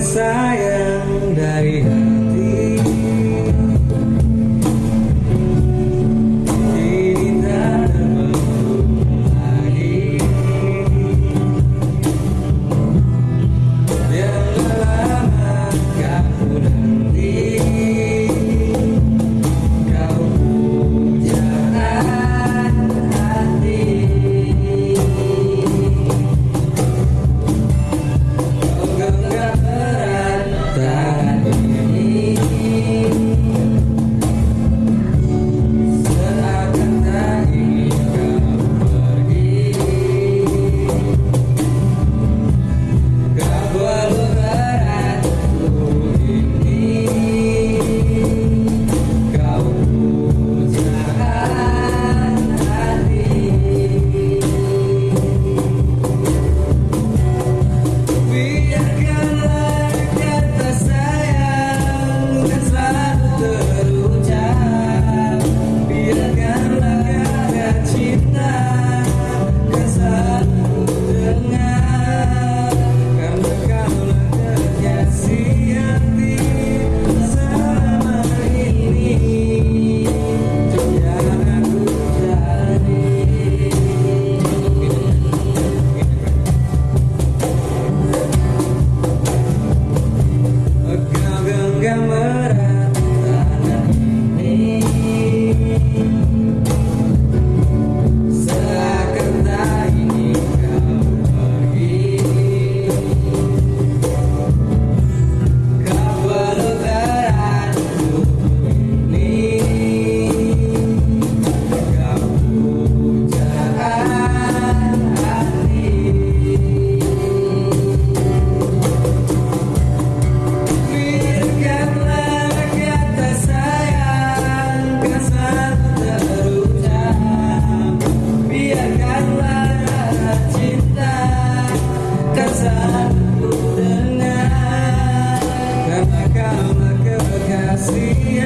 desire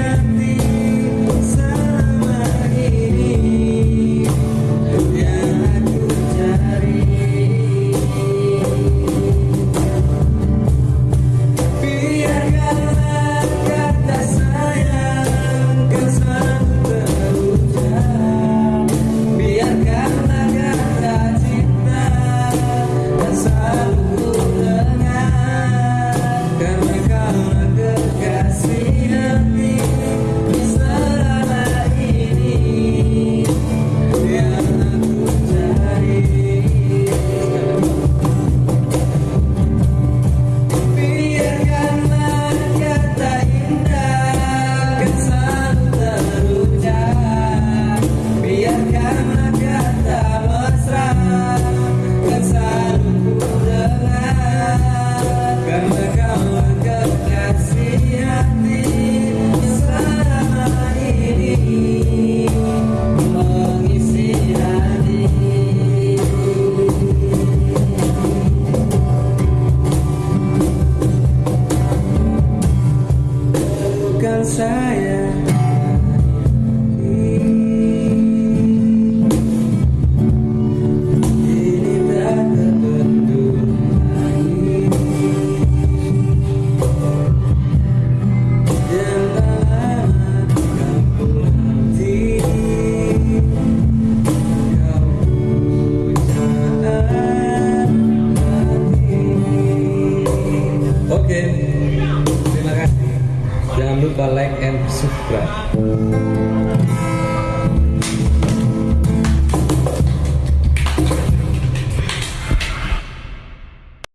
at me. saya sufrar.